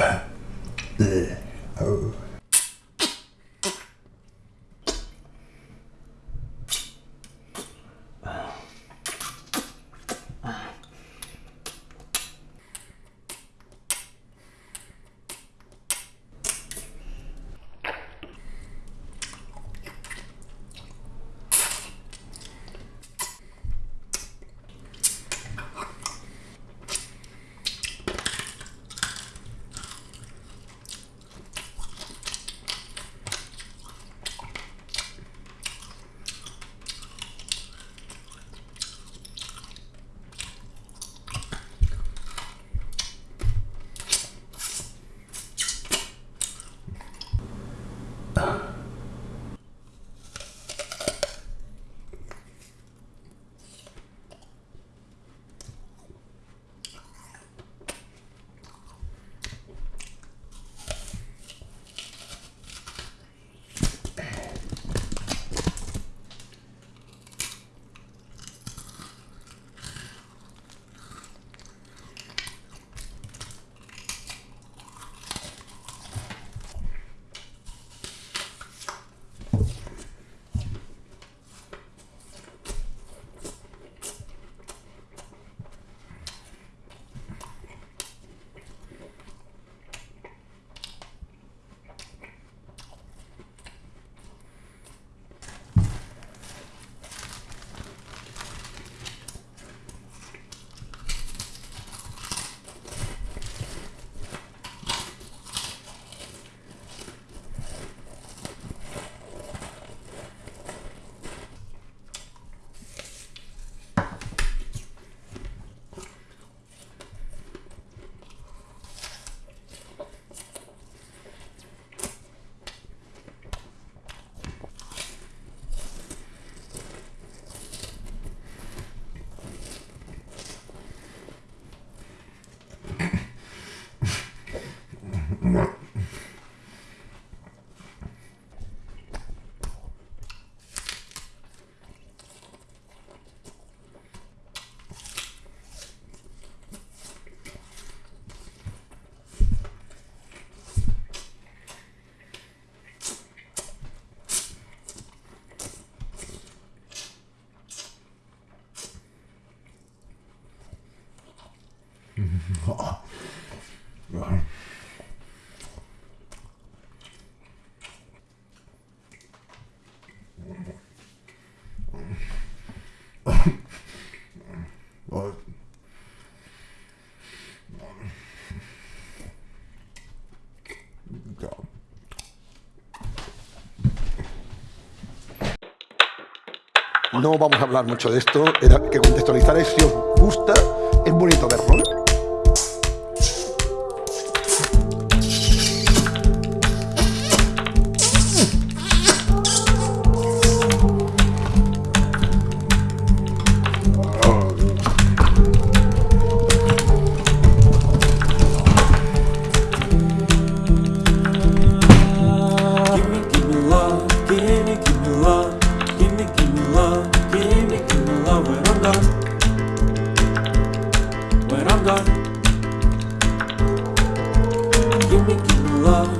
Uh, uh, oh. No vamos a hablar mucho de esto, era que contextualizar si os gusta, es bonito verlo. give me love, give me, love, give me, give me love when I'm gone. When I'm gone. Give me, give me love.